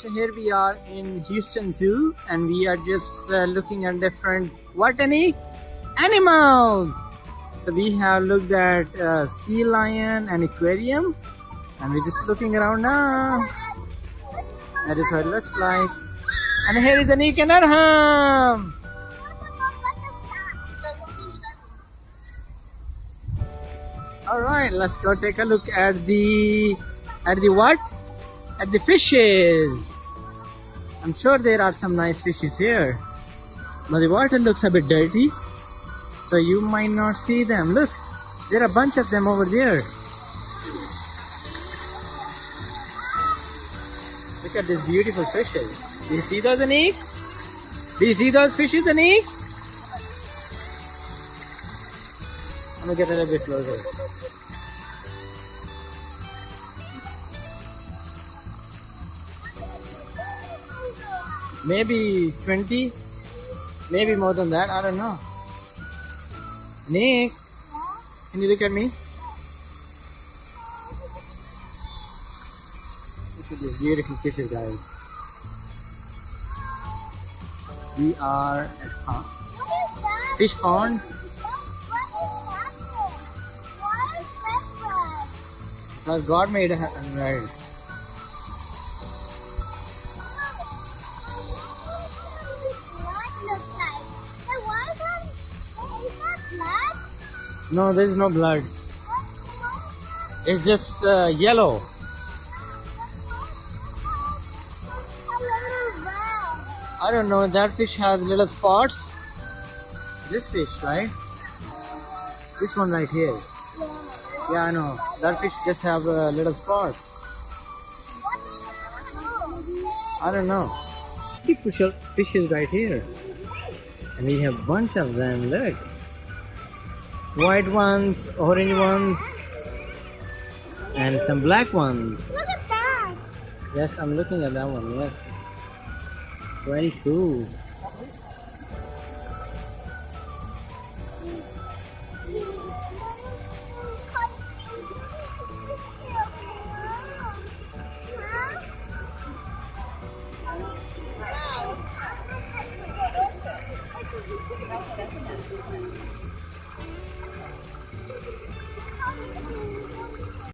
So here we are in Houston Zoo and we are just uh, looking at different what any animals. So we have looked at uh, sea lion and aquarium and we're just looking around now. That is what it looks like. And here is Anik and. All right, let's go take a look at the at the what? At the fishes. I'm sure there are some nice fishes here, but the water looks a bit dirty, so you might not see them. Look, there are a bunch of them over there. Look at these beautiful fishes. Do you see those, Anik? Do you see those fishes, Anik? I'm gonna get a little bit closer. Maybe 20, maybe more than that. I don't know. Nick, can you look at me? Look at these beautiful fishes, guys. We are at pond. fish pond. Because God made a right. No, there is no blood. It's just uh, yellow. I don't know. That fish has little spots. This fish, right? This one right here. Yeah, I know. That fish just have uh, little spots. I don't know. Fish fishes right here. And we have bunch of them. Look. White ones, orange ones, and some black ones. Look at that. Yes, I'm looking at that one. Yes. Very cool.